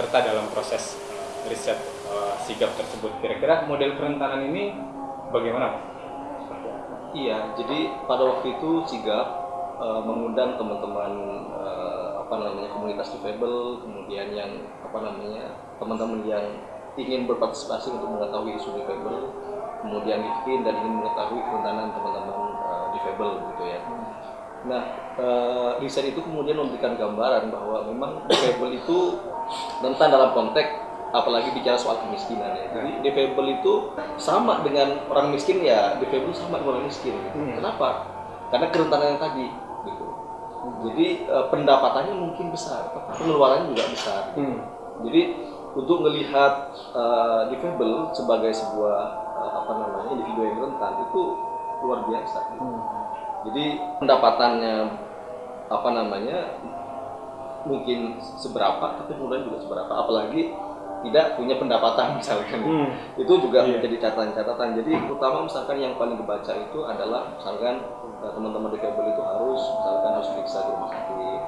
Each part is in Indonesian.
serta dalam proses riset uh, sigap tersebut. Kira-kira model kerentanan ini bagaimana? Iya, jadi pada waktu itu sigap uh, mengundang teman-teman uh, apa namanya komunitas difabel, kemudian yang apa namanya teman-teman yang ingin berpartisipasi untuk mengetahui isu difabel, kemudian miskin dan ingin mengetahui kerentanan teman-teman uh, difabel gitu ya. Nah, uh, riset itu kemudian memberikan gambaran bahwa memang difabel itu rentan dalam konteks apalagi bicara soal kemiskinan ya. Jadi difabel itu sama dengan orang miskin ya, difabel sama dengan orang miskin. Hmm. Kenapa? Karena kerentanan yang tadi gitu. Hmm. Jadi uh, pendapatannya mungkin besar, tapi pengeluarannya juga besar. Hmm. Jadi untuk melihat uh, difabel sebagai sebuah uh, apa namanya individu yang rentan itu luar biasa. Gitu. Hmm. Jadi pendapatannya apa namanya mungkin seberapa, tapi kemudian juga seberapa. Apalagi tidak punya pendapatan misalkan hmm. itu juga yeah. menjadi catatan-catatan jadi utama misalkan yang paling kebaca itu adalah misalkan eh, teman-teman difabel itu harus misalkan harus periksa di rumah sakit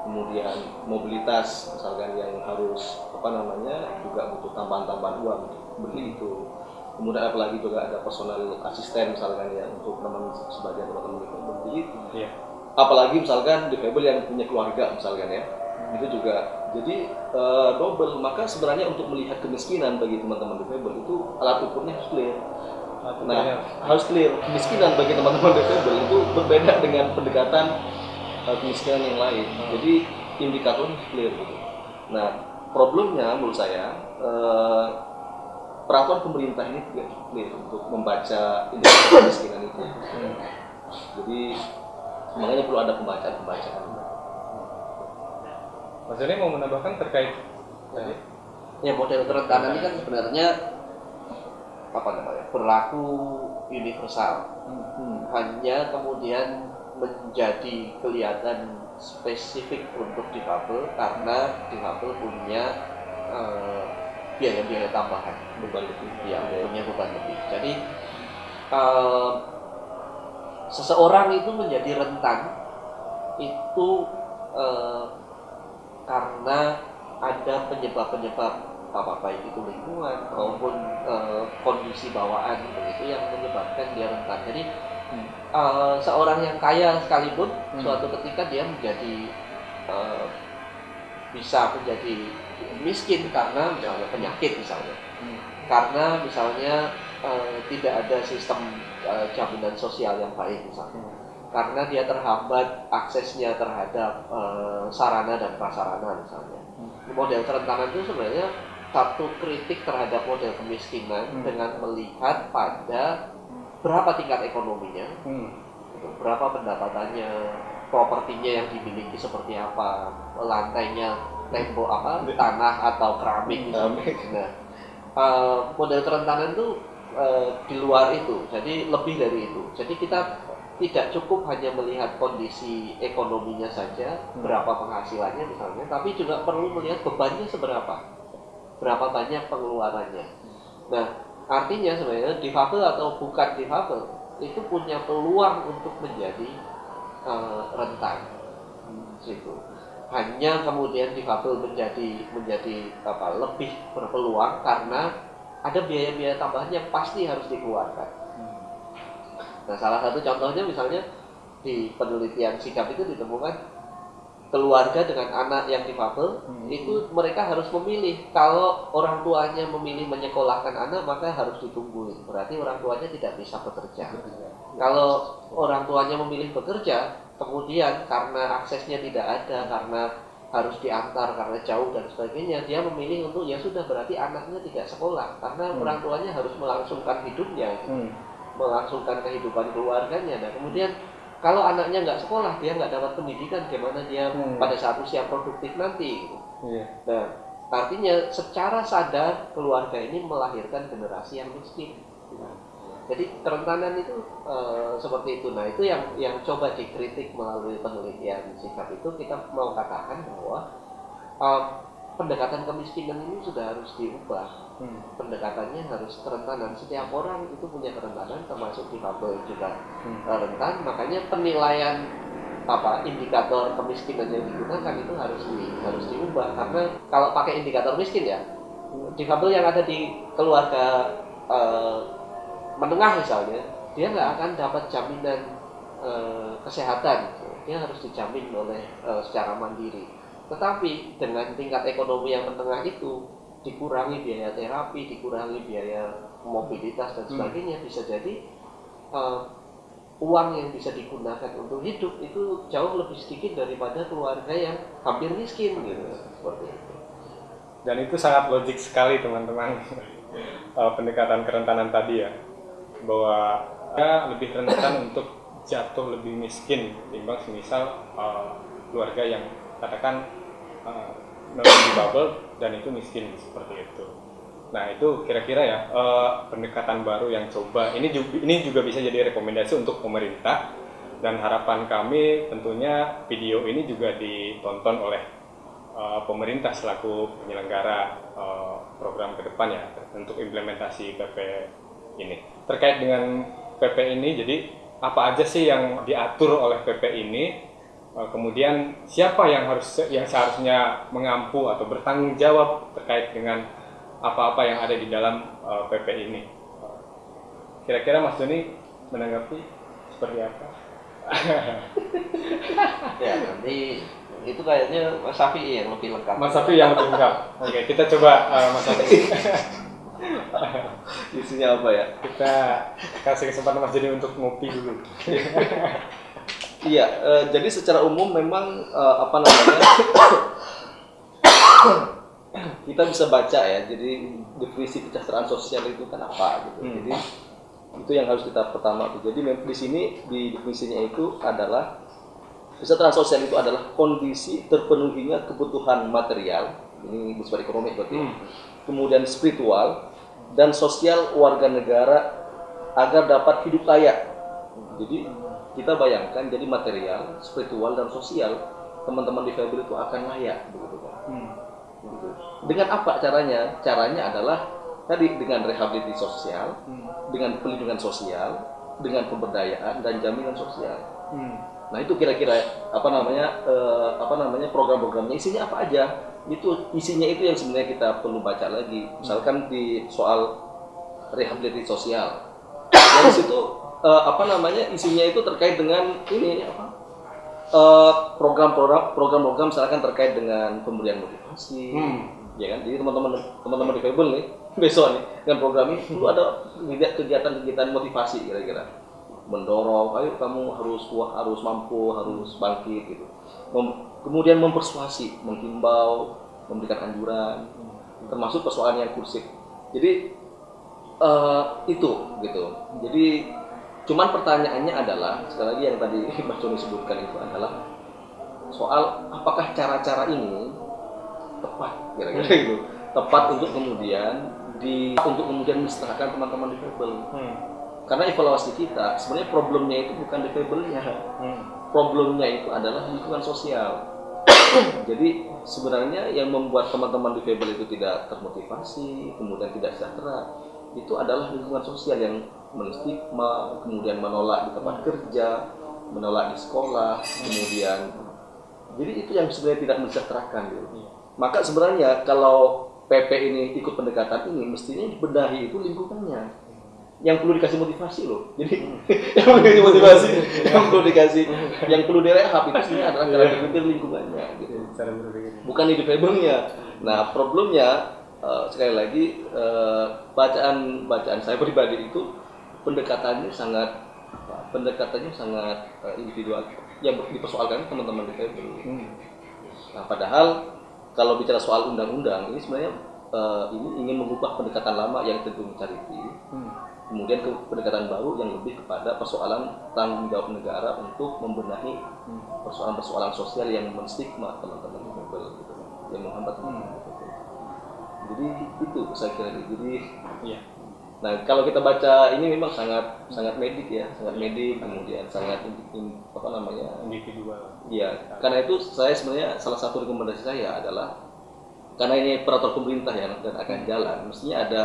kemudian mobilitas misalkan yang harus apa namanya juga butuh tambahan-tambahan uang beli itu kemudian apalagi juga ada personal asisten misalkan ya untuk teman sebagian teman-teman difabel jadi yeah. Apalagi misalkan difabel yang punya keluarga misalkan ya. Itu juga. Jadi uh, double. Maka sebenarnya untuk melihat kemiskinan bagi teman-teman difabel itu alat ukurnya harus clear. Nah harus clear. kemiskinan bagi teman-teman difabel itu berbeda dengan pendekatan uh, kemiskinan yang lain. Hmm. jadi indikatornya harus clear gitu. Nah problemnya menurut saya uh, peraturan pemerintah ini tidak clear untuk membaca indikator kemiskinan itu. Hmm. jadi makanya perlu ada pembacaan-pembacaan. Mas Joni mau menambahkan terkait ya. ya model kerentanan ini kan sebenarnya apa namanya berlaku universal. Hmm. hanya kemudian menjadi kelihatan spesifik untuk difabel karena difabel punya uh, biaya-biaya tambahan. Beban lebih. Ya punya beban lebih. Jadi uh, seseorang itu menjadi rentan itu uh, karena ada penyebab-penyebab apa baik itu lingkungan maupun uh, kondisi bawaan begitu yang menyebabkan dia rentan. Jadi hmm. uh, seorang yang kaya sekalipun hmm. suatu ketika dia menjadi uh, bisa menjadi miskin karena misalnya penyakit misalnya, hmm. karena misalnya uh, tidak ada sistem uh, jaminan sosial yang baik misalnya. Hmm karena dia terhambat aksesnya terhadap uh, sarana dan prasarana misalnya. Hmm. Model kerentanan itu sebenarnya satu kritik terhadap model kemiskinan hmm. dengan melihat pada berapa tingkat ekonominya, hmm. Gitu, berapa pendapatannya, propertinya yang dimiliki seperti apa, lantainya tembok apa tanah atau keramik misalnya. Nah, uh, model kerentanan itu uh, di luar itu, jadi lebih dari itu. Jadi kita tidak cukup hanya melihat kondisi ekonominya saja, hmm. berapa penghasilannya misalnya, tapi juga perlu melihat bebannya seberapa, berapa banyak pengeluarannya. Nah, artinya sebenarnya difabel atau bukan difabel itu punya peluang untuk menjadi uh, rentan, situ. Hanya kemudian difabel menjadi menjadi apa lebih berpeluang karena ada biaya-biaya tambahan yang pasti harus dikeluarkan. Nah, salah satu contohnya misalnya di penelitian sikap itu ditemukan keluarga dengan anak yang difabel hmm. itu mereka harus memilih. Kalau orang tuanya memilih menyekolahkan anak maka harus ditunggu berarti orang tuanya tidak bisa bekerja. Kalau orang tuanya memilih bekerja kemudian karena aksesnya tidak ada karena harus diantar karena jauh dan sebagainya dia memilih untuk ya sudah berarti anaknya tidak sekolah karena hmm. orang tuanya harus melangsungkan hidupnya hmm melangsungkan kehidupan keluarganya. Nah kemudian kalau anaknya nggak sekolah, dia nggak dapat pendidikan, gimana dia hmm. pada saat usia produktif nanti? Gitu. Yeah. Nah artinya secara sadar keluarga ini melahirkan generasi yang miskin. Jadi kerentanan itu e, seperti itu. Nah itu yang yang coba dikritik melalui penelitian sikap itu kita mau katakan bahwa e, pendekatan kemiskinan ini sudah harus diubah hmm. pendekatannya harus kerentanan setiap orang itu punya kerentanan termasuk difabel juga hmm. rentan makanya penilaian apa indikator kemiskinan yang digunakan itu harus di, harus diubah karena kalau pakai indikator miskin ya difabel yang ada di keluarga eh, menengah misalnya dia nggak akan dapat jaminan eh, kesehatan dia harus dijamin oleh eh, secara mandiri. Tetapi dengan tingkat ekonomi yang menengah itu dikurangi biaya terapi dikurangi biaya mobilitas dan Hmm. sebagainya bisa jadi eh, uang yang bisa digunakan untuk hidup itu jauh lebih sedikit daripada keluarga yang hampir miskin gitu. Seperti itu. Dan itu sangat logik sekali teman-teman. Pendekatan kerentanan tadi ya bahwa dia lebih rentan untuk jatuh lebih miskin timbang semisal eh, keluarga yang katakan uh, di bubble dan itu miskin seperti itu. Nah itu kira-kira ya eh, pendekatan baru yang coba ini juga ini juga bisa jadi rekomendasi untuk pemerintah dan harapan kami tentunya video ini juga ditonton oleh uh, pemerintah selaku penyelenggara uh, program ke depan ya untuk implementasi PP ini. Terkait dengan PP ini, jadi apa aja sih yang diatur oleh PP ini? Uh, kemudian siapa yang harus yang seharusnya mengampu atau bertanggung jawab terkait dengan apa-apa yang ada di dalam uh, PP ini? Uh, Kira-kira Mas Doni menanggapi seperti apa? ya nanti itu kayaknya Mas Safi yang lebih lengkap Mas Safi yang lebih lengkap. Oke, kita coba uh, Mas Safi. Isinya apa ya? kita kasih kesempatan Mas Joni untuk ngopi dulu. Iya, eh, jadi secara umum memang eh, apa namanya kita bisa baca ya. Jadi definisi kesejahteraan sosial itu kan apa gitu. Hmm. Jadi itu yang harus kita pertama tuh. Jadi di sini di definisinya itu adalah kesejahteraan sosial itu adalah kondisi terpenuhinya kebutuhan material. Ini bersifat ekonomi berarti. ya. Hmm. Kemudian spiritual dan sosial warga negara agar dapat hidup layak. Jadi kita bayangkan jadi material, spiritual dan sosial teman-teman difabel itu akan layak begitu kan. Hmm. Begitu. Dengan apa caranya? Caranya adalah tadi dengan rehabilitasi sosial, Hmm. dengan pelindungan sosial, dengan pemberdayaan dan jaminan sosial. Hmm. Nah itu kira-kira apa namanya eh, apa namanya program-programnya isinya apa aja? Itu isinya itu yang sebenarnya kita perlu baca lagi. Misalkan di soal rehabilitasi sosial, di situ eh, apa namanya isinya itu terkait dengan ini apa? eh, program-program program-program misalkan terkait dengan pemberian motivasi, Hmm. ya kan? Jadi teman-teman teman-teman difabel nih besok nih dengan program ini perlu ada kegiatan-kegiatan motivasi kira-kira mendorong, ayo kamu harus kuat, harus mampu, harus bangkit gitu. Mem- kemudian mempersuasi, menghimbau, memberikan anjuran, termasuk persoalan yang kursif. Jadi eh, itu gitu. Jadi cuman pertanyaannya adalah sekali lagi yang tadi Mas Joni sebutkan itu adalah soal apakah cara-cara ini tepat kira-kira gitu tepat untuk kemudian di untuk kemudian mensetarakan teman-teman difabel Hmm. karena evaluasi kita sebenarnya problemnya itu bukan difabelnya Hmm. Problemnya itu adalah lingkungan sosial. Jadi sebenarnya yang membuat teman-teman difabel itu tidak termotivasi kemudian tidak sejahtera itu adalah lingkungan sosial yang menstigma kemudian menolak di tempat kerja menolak di sekolah kemudian jadi itu yang sebenarnya tidak mensejahterakan gitu. maka sebenarnya kalau PP ini ikut pendekatan ini mestinya dibenahi itu lingkungannya yang perlu dikasih motivasi loh. Jadi yang perlu dikasih motivasi yang perlu dikasih yang perlu direhab itu sebenarnya adalah cara berpikir lingkungannya gitu. Cara berpikir. bukan individualnya nah problemnya eh, sekali lagi eh, bacaan bacaan saya pribadi itu pendekatannya sangat apa, pendekatannya sangat eh, individual yang dipersoalkan teman-teman difabel Hmm. Nah, padahal kalau bicara soal undang-undang ini sebenarnya eh, ini ingin mengubah pendekatan lama yang cenderung charity, Hmm. Kemudian ke pendekatan baru yang lebih kepada persoalan tanggung jawab negara untuk membenahi Hmm. persoalan-persoalan sosial yang menstigma teman-teman difabel gitu, yang menghambat difabel. Jadi itu saya kira. Jadi Iya. Nah, kalau kita baca ini memang sangat sangat medik ya, sangat medik, kemudian sangat in- in- apa namanya Individual. Iya, karena itu saya sebenarnya salah satu rekomendasi saya adalah karena ini peraturan pemerintah ya dan akan jalan, mestinya ada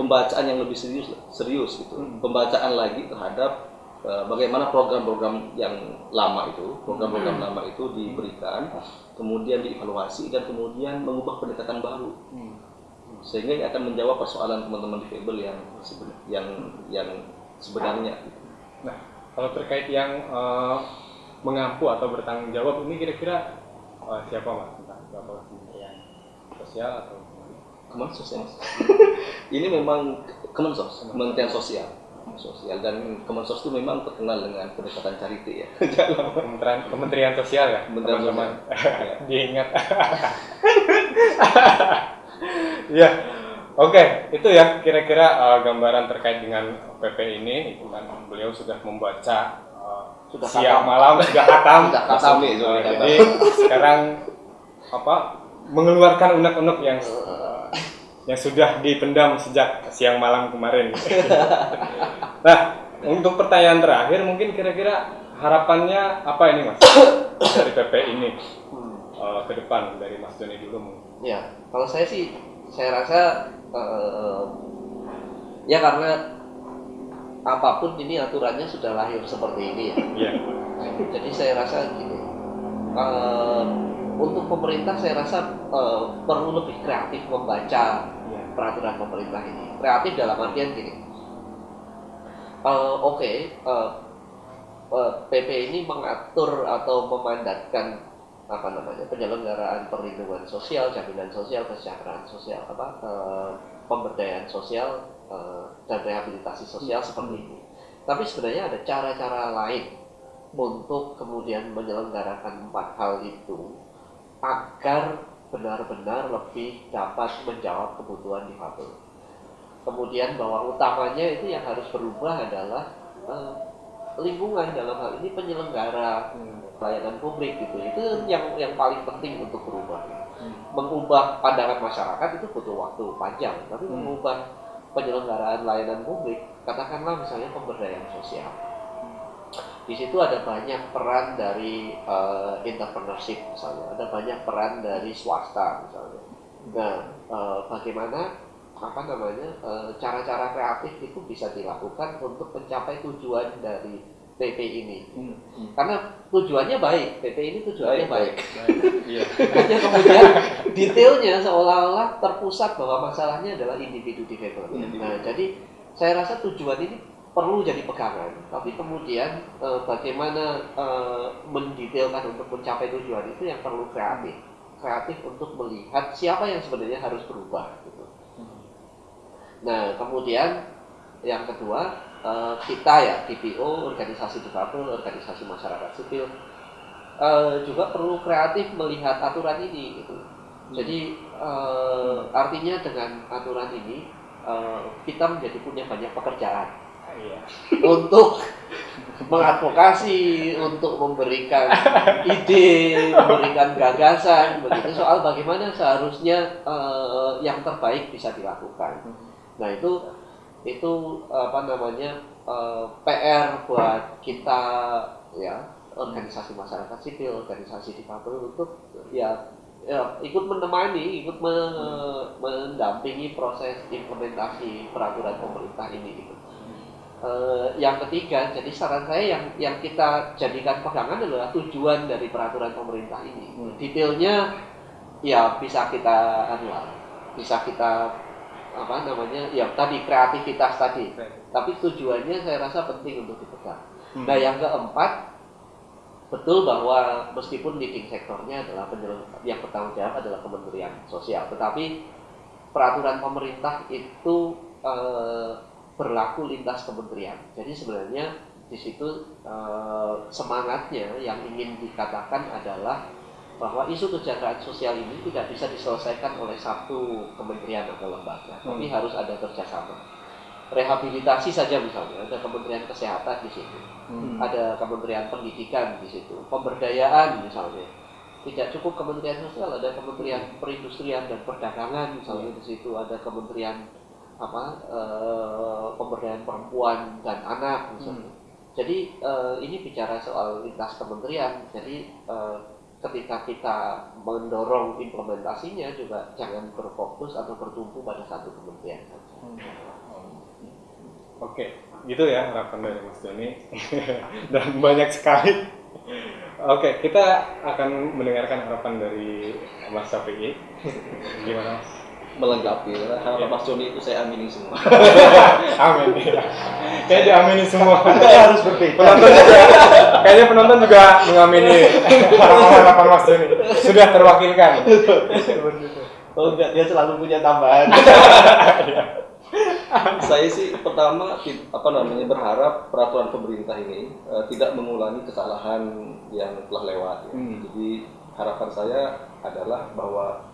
pembacaan yang lebih serius serius gitu, Hmm. pembacaan lagi terhadap eh, bagaimana program-program yang lama itu, program-program lama itu diberikan, kemudian dievaluasi dan kemudian mengubah pendekatan baru, sehingga ini akan menjawab persoalan teman-teman difabel yang yang yang sebenarnya. Nah, kalau terkait yang eh, mengampu atau bertanggung jawab ini kira-kira eh, siapa mas? Entah itu apa kementerian sosial atau Kemensos ya ini memang Kemensos, Kementerian Sosial. Sosial dan Kemensos itu memang terkenal dengan pendekatan charity ya. kementerian kementerian sosial ya Kementerian teman-teman Sosial. diingat ya oke itu ya kira-kira eh, gambaran terkait dengan PP ini itu kan beliau sudah membaca eh, Sudah siang khatam. malam sudah khatam Sudah khatam. Masuk nih, Eh, sorry, kata. jadi sekarang apa mengeluarkan unek-unek yang yang sudah dipendam sejak siang malam kemarin. nah, untuk pertanyaan terakhir mungkin kira-kira harapannya apa ini mas dari PP ini Hmm. eh, ke depan dari Mas Doni dulu mungkin. Ya, kalau saya sih, saya rasa eh, ya karena apa pun ini aturannya sudah lahir seperti ini ya. Iya. Jadi saya rasa gini, eh, untuk pemerintah saya rasa eh, perlu lebih kreatif membaca Iya. peraturan pemerintah ini. Kreatif dalam artian gini, eh, oke, eh, eh, PP ini mengatur atau memandatkan apa namanya penyelenggaraan perlindungan sosial, jaminan sosial, kesejahteraan sosial, apa eh, pemberdayaan sosial eh, dan rehabilitasi sosial seperti ini. Tapi sebenarnya ada cara-cara lain untuk kemudian menyelenggarakan empat hal itu agar benar-benar lebih dapat menjawab kebutuhan difabel. Kemudian bahwa utamanya itu yang harus berubah adalah eh, lingkungan dalam hal ini penyelenggara pelayanan publik gitu. Itu yang yang paling penting untuk berubah. Mengubah pandangan masyarakat itu butuh waktu panjang, tapi Hmm. mengubah penyelenggaraan layanan publik, katakanlah misalnya pemberdayaan sosial. Di situ ada banyak peran dari eh, entrepreneurship misalnya, ada banyak peran dari swasta misalnya. Nah, eh, bagaimana apa namanya eh, cara-cara kreatif itu bisa dilakukan untuk mencapai tujuan dari PP ini. Karena tujuannya baik, PP ini tujuannya baik. Iya. Hanya kemudian detailnya seolah-olah terpusat bahwa masalahnya adalah individu difabel. Nah, jadi saya rasa tujuan ini perlu jadi pegangan, tapi kemudian eh, bagaimana eh, mendetailkan untuk mencapai tujuan itu yang perlu kreatif, kreatif untuk melihat siapa yang sebenarnya harus berubah. Gitu. Nah, kemudian yang kedua eh, kita ya TPO, organisasi difabel, organisasi masyarakat sipil eh, juga perlu kreatif melihat aturan ini gitu. Jadi eh, artinya dengan aturan ini eh, kita menjadi punya banyak pekerjaan. Untuk mengadvokasi, untuk memberikan ide, memberikan gagasan begitu soal bagaimana seharusnya eh, yang terbaik bisa dilakukan. Nah itu itu apa namanya eh, PR buat kita ya organisasi masyarakat sipil, organisasi difabel untuk ya, ya ikut menemani, ikut me- mendampingi proses implementasi peraturan pemerintah ini. Gitu. Eh, yang ketiga, jadi saran saya yang yang kita jadikan pegangan adalah tujuan dari peraturan pemerintah ini. Detailnya ya bisa kita anu lah, bisa kita apa namanya ya tadi kreativitas tadi. Tapi tujuannya saya rasa penting untuk dipegang. Nah yang keempat betul bahwa meskipun leading sektornya adalah yang bertanggung jawab adalah Kementerian Sosial, tetapi peraturan pemerintah itu eh, berlaku lintas kementerian. Jadi sebenarnya di situ eh, semangatnya yang ingin dikatakan adalah bahwa isu kesejahteraan sosial ini tidak bisa diselesaikan oleh satu kementerian atau lembaga, tapi harus ada kerjasama. Rehabilitasi saja misalnya, ada Kementerian Kesehatan di situ, ada Kementerian Pendidikan di situ, pemberdayaan misalnya. Tidak cukup Kementerian Sosial, ada Kementerian Perindustrian dan Perdagangan misalnya di situ, ada Kementerian apa eh, pemberdayaan perempuan dan anak misalnya. Jadi eh, ini bicara soal lintas kementerian. Jadi eh, ketika kita mendorong implementasinya juga jangan berfokus atau bertumpu pada satu kementerian saja. Oke, gitu ya harapan dari Mas Joni dan banyak sekali. Oke, kita akan mendengarkan harapan dari Mas Syafi'i. Gimana Mas? Melengkapi karena harapan Iya. Mas Joni itu saya amini semua Amin. ya. Kayaknya diamini semua. harus berbeda. Penonton juga, kayaknya penonton juga mengamini harapan-harapan Mas Joni. Sudah terwakilkan. Oh enggak, dia selalu punya tambahan. saya sih pertama apa namanya berharap peraturan pemerintah ini eh, tidak mengulangi kesalahan yang telah lewat ya. Hmm. jadi harapan saya adalah bahwa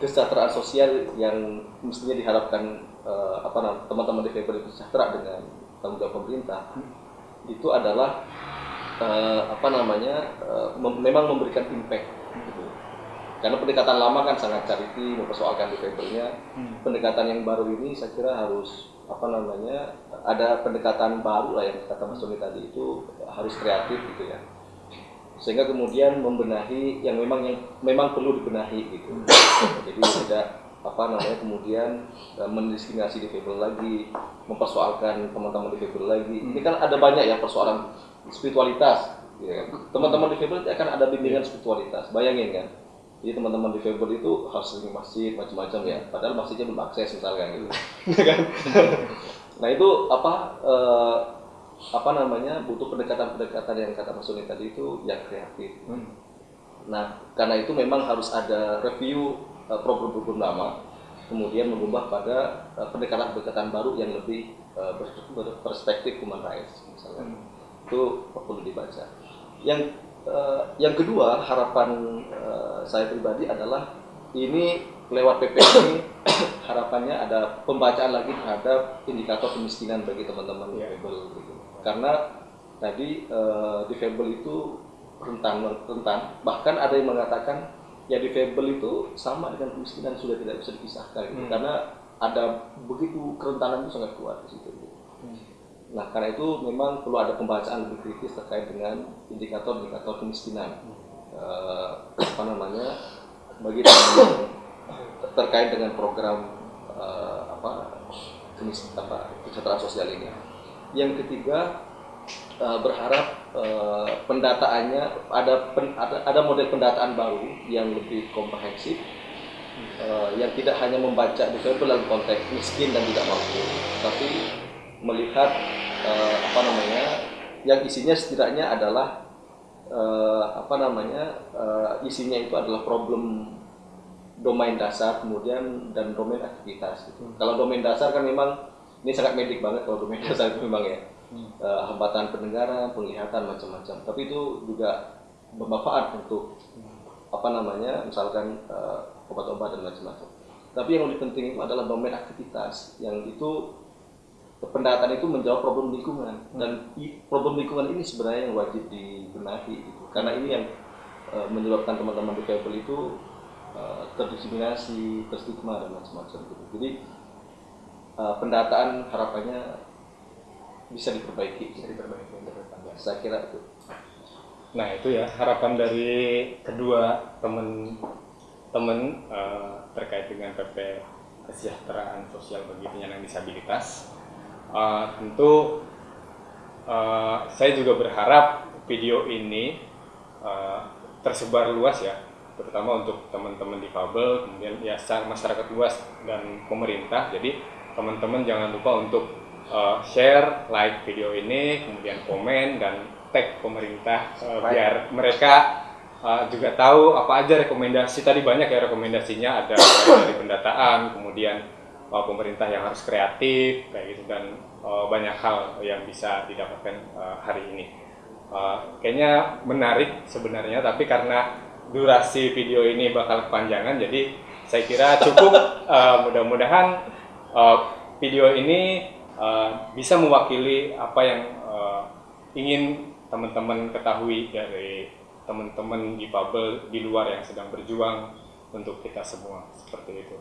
kesejahteraan sosial yang mestinya diharapkan eh, apa namanya teman-teman difabel itu sejahtera dengan tanggung jawab pemerintah itu adalah eh, apa namanya eh, mem- memang memberikan impact gitu. karena pendekatan lama kan sangat charity mempersoalkan difabelnya. Pendekatan yang baru ini saya kira harus apa namanya ada pendekatan baru lah yang kata Mas Tony tadi itu harus kreatif gitu ya sehingga kemudian membenahi yang memang yang memang perlu dibenahi gitu. Jadi tidak apa namanya kemudian eh, mendiskriminasi difabel lagi mempersoalkan teman-teman difabel lagi. Ini kan ada banyak ya persoalan spiritualitas ya kan? teman-teman difabel itu akan ada bimbingan spiritualitas. Bayangin kan jadi teman-teman difabel itu harus sering masjid macam-macam ya. Padahal masjidnya belum akses misalkan gitu. Kan? Nah itu apa eh, apa namanya butuh pendekatan-pendekatan yang kata Mas Suni tadi itu yang kreatif. Nah karena itu memang harus ada review eh, program-program lama kemudian mengubah pada eh, pendekatan-pendekatan baru yang lebih ber- berperspektif human rights misalnya. Itu perlu dibaca. Yang eh, yang kedua harapan eh, saya pribadi adalah ini lewat PP ini harapannya ada pembacaan lagi terhadap indikator kemiskinan bagi teman-teman Iya. difabel gitu. Karena tadi eh, difabel itu rentan rentan bahkan ada yang mengatakan ya difabel itu sama dengan kemiskinan sudah tidak bisa dipisahkan gitu. Hmm. karena ada begitu kerentanan itu sangat kuat di situ gitu. Nah, karena itu memang perlu ada pembacaan lebih kritis terkait dengan indikator-indikator kemiskinan. Eh, apa namanya? Bagi terkait dengan program eh, apa kemis apa kesejahteraan sosial ini. Yang ketiga eh, berharap eh, pendataannya ada, pen- ada ada model pendataan baru yang lebih komprehensif eh, yang tidak hanya membaca difabel dalam konteks miskin dan tidak mampu, tapi melihat eh, apa namanya yang isinya setidaknya adalah eh, apa namanya eh, isinya itu adalah problem domain dasar kemudian dan domain aktivitas gitu. Kalau domain dasar kan memang ini sangat medik banget kalau domain dasar itu memang ya Eh, hambatan pendengaran, penglihatan macam-macam. Tapi itu juga bermanfaat untuk apa namanya misalkan eh, obat-obat dan macam-macam. Tapi yang lebih penting itu adalah domain aktivitas yang itu pendataan itu menjawab problem lingkungan dan i- problem lingkungan ini sebenarnya yang wajib dibenahi gitu. karena ini yang eh, menyebabkan teman-teman difabel itu eh, terdiskriminasi, terstigma dan macam-macam gitu. Jadi eh, pendataan harapannya bisa diperbaiki. Bisa diperbaiki untuk depan. Saya kira itu. Nah itu ya harapan dari kedua temen-temen eh, terkait dengan PP kesejahteraan sosial bagi penyandang disabilitas. Eh, tentu eh, saya juga berharap video ini eh, tersebar luas ya, terutama untuk teman-teman difabel, kemudian ya masyarakat luas dan pemerintah. Jadi teman-teman jangan lupa untuk eh, share, like video ini, kemudian komen dan tag pemerintah Baik. biar mereka eh, juga tahu apa aja rekomendasi. Tadi banyak ya rekomendasinya ada dari pendataan kemudian eh, pemerintah yang harus kreatif kayak gitu dan eh, banyak hal yang bisa didapatkan eh, hari ini. Eh, kayaknya menarik sebenarnya tapi karena durasi video ini bakal kepanjangan jadi saya kira cukup. Eh, mudah-mudahan eh, video ini eh, bisa mewakili apa yang eh, ingin teman-teman ketahui dari teman-teman difabel di luar yang sedang berjuang untuk kita semua seperti itu.